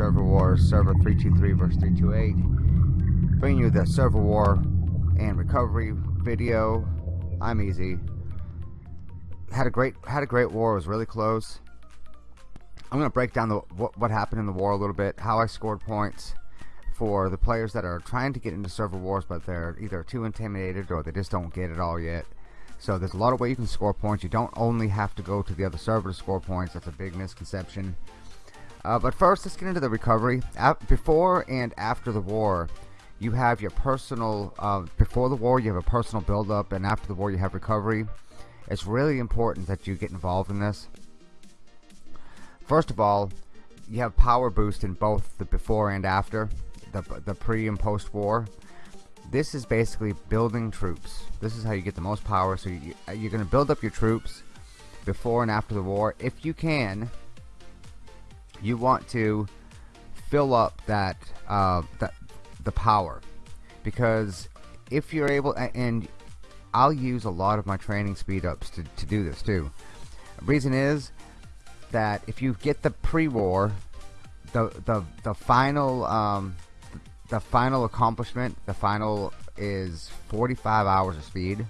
server war, server 323 versus 328. Bringing you the server war and recovery video. I'm easy. Had a great had a great war. It was really close. I'm gonna break down the what, what happened in the war a little bit, how I scored points for the players that are trying to get into server wars, but they're either too intimidated or they just don't get it all yet. So there's a lot of ways you can score points. You don't only have to go to the other server to score points. That's a big misconception. Uh, but first, let's get into the recovery. before and after the war, you have your personal. Uh, before the war, you have a personal build-up, and after the war, you have recovery. It's really important that you get involved in this. First of all, you have power boost in both the before and after, the the pre and post war this is basically building troops this is how you get the most power so you, you're gonna build up your troops before and after the war if you can you want to fill up that uh, that the power. Because if you're able and I'll use a lot of my training speed ups to, to do this too. The reason is that if you get the pre-war the the the final um, the final accomplishment the final is 45 hours of speed.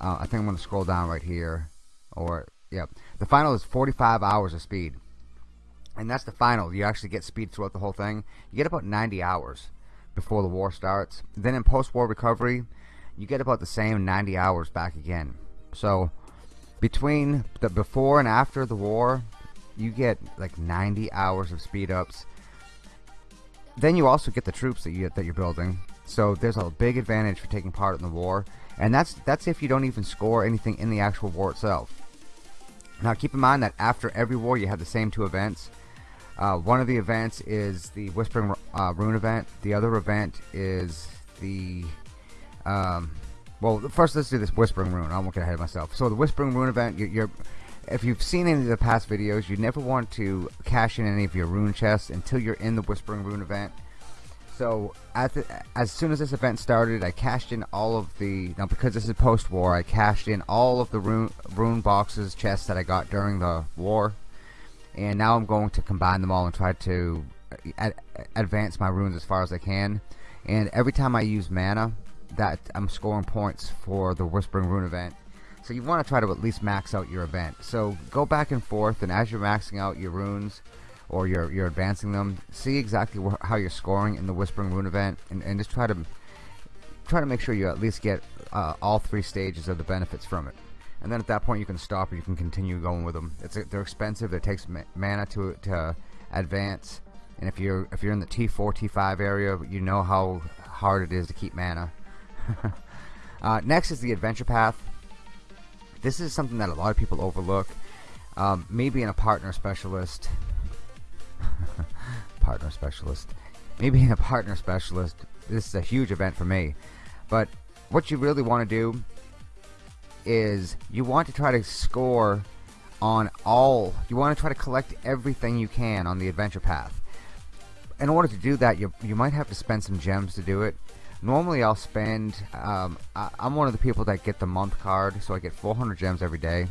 Uh, I think I'm gonna scroll down right here or yeah. The final is 45 hours of speed and that's the final. You actually get speed throughout the whole thing. You get about 90 hours before the war starts. Then in post-war recovery you get about the same 90 hours back again. So between the before and after the war you get like 90 hours of speed ups. Then you also get the troops that you that you're building. So there's a big advantage for taking part in the war. And that's that's if you don't even score anything in the actual war itself. Now keep in mind that after every war you have the same two events uh, one of the events is the Whispering uh, Rune event. The other event is the um, well first let's do this Whispering Rune. I won't get ahead of myself. So the Whispering Rune event you're, you're if you've seen any of the past videos you never want to cash in any of your rune chests until you're in the Whispering Rune event. So the, as soon as this event started I cashed in all of the now because this is post-war I cashed in all of the rune, rune boxes chests that I got during the war and now I'm going to combine them all and try to uh, ad advance my runes as far as I can and every time I use mana that I'm scoring points for the Whispering Rune event so you want to try to at least max out your event. So go back and forth, and as you're maxing out your runes, or you're you're advancing them, see exactly how you're scoring in the Whispering Rune event, and, and just try to try to make sure you at least get uh, all three stages of the benefits from it. And then at that point you can stop or you can continue going with them. It's they're expensive. It takes mana to to advance. And if you're if you're in the T4 T5 area, you know how hard it is to keep mana. uh, next is the adventure path this is something that a lot of people overlook. Um, me being a partner specialist, partner specialist, me being a partner specialist, this is a huge event for me. But what you really want to do is you want to try to score on all, you want to try to collect everything you can on the adventure path. In order to do that, you, you might have to spend some gems to do it. Normally I'll spend um, I, am one of the people that get the month card so I get 400 gems every day.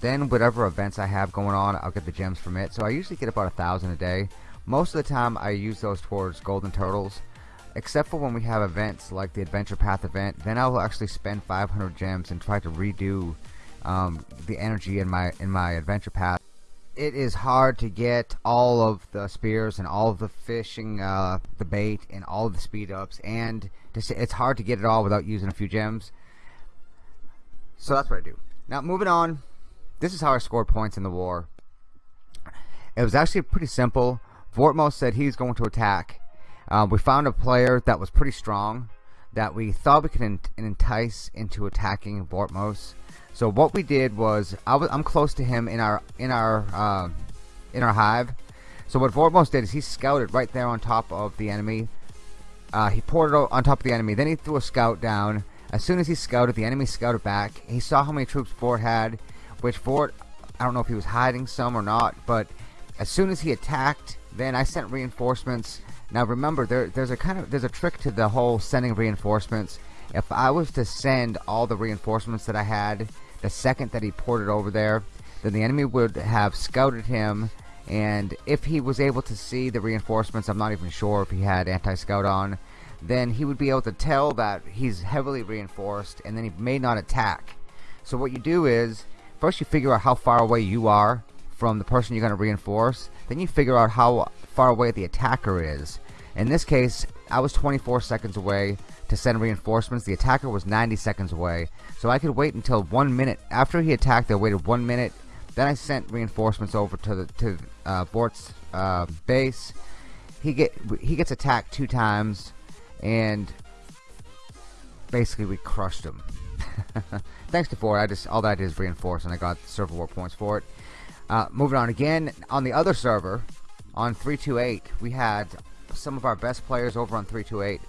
Then whatever events I have going on I'll get the gems from it. So I usually get about a thousand a day. Most of the time I use those towards golden turtles except for when we have events like the adventure path event then I'll actually spend 500 gems and try to redo um, the energy in my in my adventure path. It is hard to get all of the spears and all of the fishing uh, the bait and all of the speed ups and it's hard to get it all without using a few gems. So that's what I do. Now moving on. This is how I scored points in the war. It was actually pretty simple. Vortmos said he's going to attack uh, we found a player that was pretty strong that we thought we could entice into attacking Vortmos so what we did was I was I'm close to him in our in our uh, in our hive. So what Vortmos did is he scouted right there on top of the enemy, uh, he poured it on top of the enemy. Then he threw a scout down. As soon as he scouted, the enemy scouted back. He saw how many troops Fort had, which Fort, I don't know if he was hiding some or not, but as soon as he attacked, then I sent reinforcements. Now remember, there, there's a kind of there's a trick to the whole sending reinforcements. If I was to send all the reinforcements that I had the second that he ported over there, then the enemy would have scouted him and if he was able to see the reinforcements I'm not even sure if he had anti-scout on then he would be able to tell that he's heavily reinforced and then he may not attack so what you do is first you figure out how far away you are from the person you're going to reinforce then you figure out how far away the attacker is in this case I was 24 seconds away to send reinforcements the attacker was 90 seconds away so I could wait until one minute after he attacked I waited one minute then I sent reinforcements over to the to uh, Bort's uh, base. He get he gets attacked two times, and basically we crushed him. Thanks to Fort, I just all that I did is reinforce, and I got server war points for it. Uh, moving on again on the other server, on 328, we had some of our best players over on 328.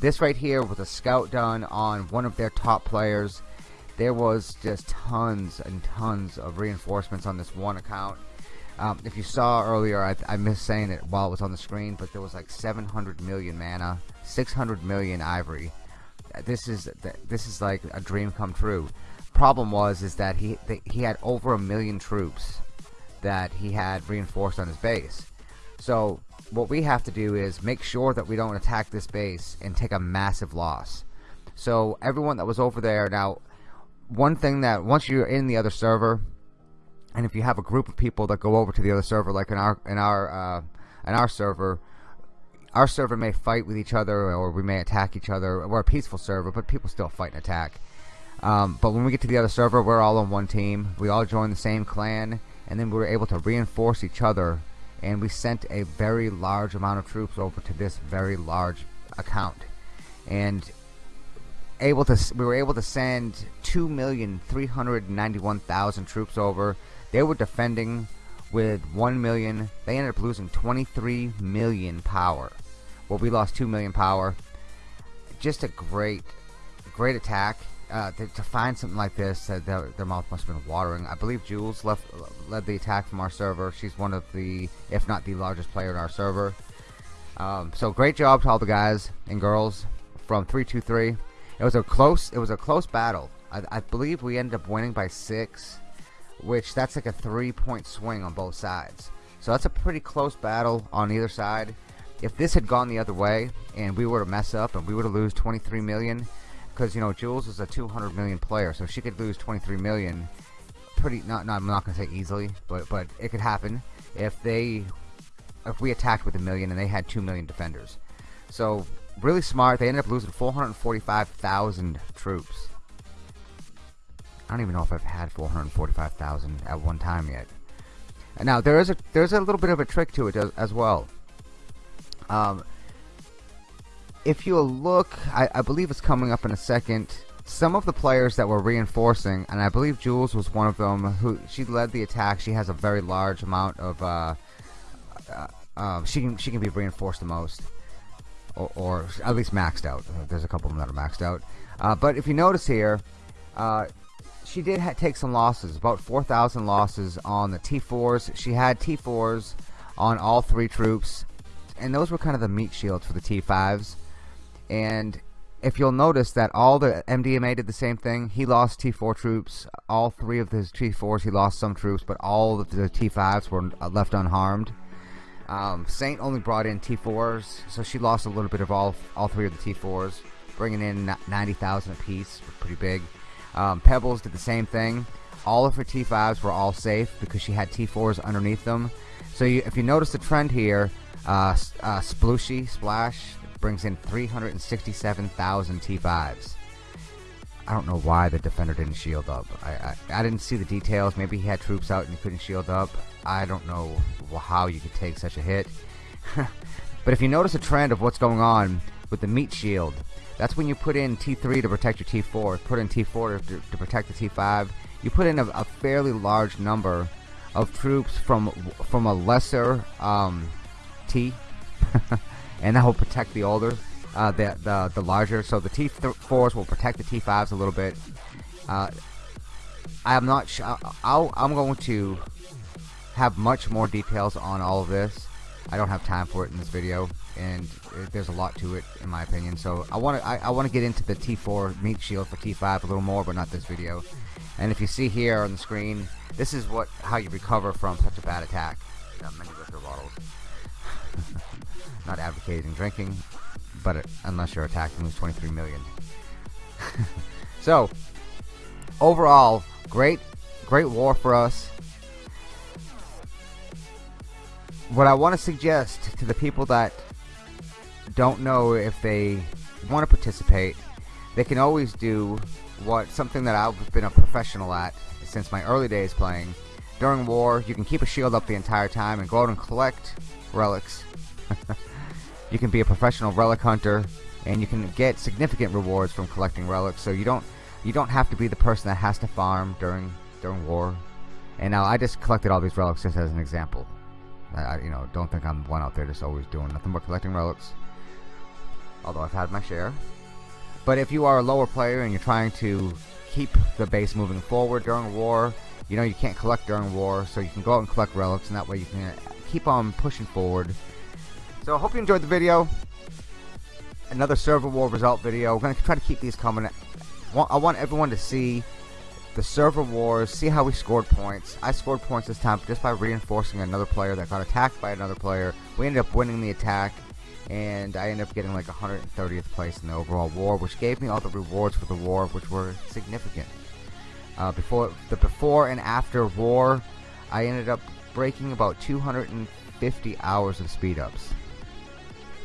This right here was a scout done on one of their top players. There was just tons and tons of reinforcements on this one account. Um, if you saw earlier I, I, missed saying it while it was on the screen but there was like 700 million mana 600 million ivory. This is this is like a dream come true. Problem was is that he he had over a million troops that he had reinforced on his base. So what we have to do is make sure that we don't attack this base and take a massive loss. So everyone that was over there now one thing that once you're in the other server and if you have a group of people that go over to the other server like in our in our uh, in our server our server may fight with each other or we may attack each other. We're a peaceful server but people still fight and attack. Um, but when we get to the other server we're all on one team. We all join the same clan and then we were able to reinforce each other and we sent a very large amount of troops over to this very large account and able to we were able to send 2,391,000 troops over. They were defending with 1 million. They ended up losing 23 million power. Well, we lost 2 million power. Just a great great attack. Uh, to, to, find something like this, uh, their, their, mouth must have been watering. I believe Jules left, led the attack from our server. She's one of the, if not the largest player in our server. Um, so great job to all the guys and girls from 323. It was a close. It was a close battle. I, I believe we ended up winning by six, which that's like a three-point swing on both sides. So that's a pretty close battle on either side. If this had gone the other way and we were to mess up and we were to lose 23 million, because you know Jules is a 200 million player, so she could lose 23 million. Pretty not. not I'm not gonna say easily, but but it could happen if they if we attacked with a million and they had two million defenders. So really smart. They ended up losing 445,000 troops. I don't even know if I've had 445,000 at one time yet. Now there is a there's a little bit of a trick to it as, as well. Um, if you look, I, I believe it's coming up in a second. Some of the players that were reinforcing, and I believe Jules was one of them, who she led the attack. She has a very large amount of. Uh, uh, um, she can she can be reinforced the most or, or, at least maxed out. There's a couple of them that are maxed out. Uh, but if you notice here, uh, she did take some losses, about 4,000 losses on the T4s. She had T4s on all three troops, and those were kind of the meat shields for the T5s. And if you'll notice that all the MDMA did the same thing, he lost T4 troops. All three of his T4s, he lost some troops, but all of the T5s were left unharmed. Um, Saint only brought in T4s, so she lost a little bit of all all three of the T4s, bringing in 90,000 apiece, pretty big. Um, Pebbles did the same thing. All of her T5s were all safe because she had T4s underneath them. So you, if you notice the trend here, uh, uh, Splooshy Splash brings in 367,000 T5s. I don't know why the defender didn't shield up. I, I, I didn't see the details. Maybe he had troops out and he couldn't shield up. I don't know how you could take such a hit. but if you notice a trend of what's going on with the meat shield, that's when you put in T3 to protect your T4, put in T4 to, to protect the T5. You put in a, a, fairly large number of troops from from a lesser um, T, and that will protect the older. uh, the, the the larger. So the T4s will protect the T5s a little bit. Uh, I am not sure. I'll, I'm going to have much more details on all of this. I don't have time for it in this video, and there's a lot to it in my opinion. So I want to I, I want to get into the T4 meat shield for T5 a little more, but not this video. And if you see here on the screen, this is what how you recover from such a bad attack. many liquor bottles. not advocating drinking, but unless you're attacked, lose 23 million. so overall, great, great war for us. What I want to suggest to the people that don't know if they want to participate, they can always do what something that I've been a professional at since my early days playing. During war, you can keep a shield up the entire time and go out and collect relics. you can be a professional relic hunter and you can get significant rewards from collecting relics. So you don't you don't have to be the person that has to farm during during war. And now I just collected all these relics just as an example. I, you know don't think I'm one out there just always doing nothing but collecting relics. Although I've had my share. But if you are a lower player and you're trying to keep the base moving forward during war you know you can't collect during war. So you can go out and collect relics and that way you can keep on pushing forward so I hope you enjoyed the video another server war result video we're going to try to keep these coming I want everyone to see the server wars, see how we scored points. I scored points this time just by reinforcing another player that got attacked by another player. We ended up winning the attack, and I ended up getting like 130th place in the overall war, which gave me all the rewards for the war, which were significant. Uh, before the before and after war, I ended up breaking about 250 hours of speed ups.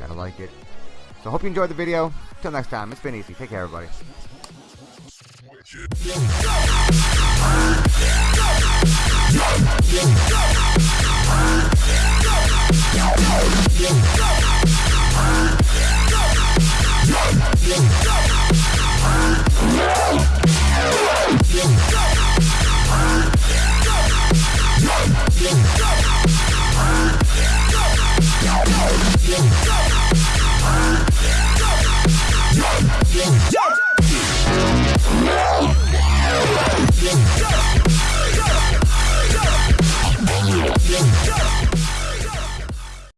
Gotta like it. So hope you enjoyed the video. Till next time, it's been easy. Take care, everybody.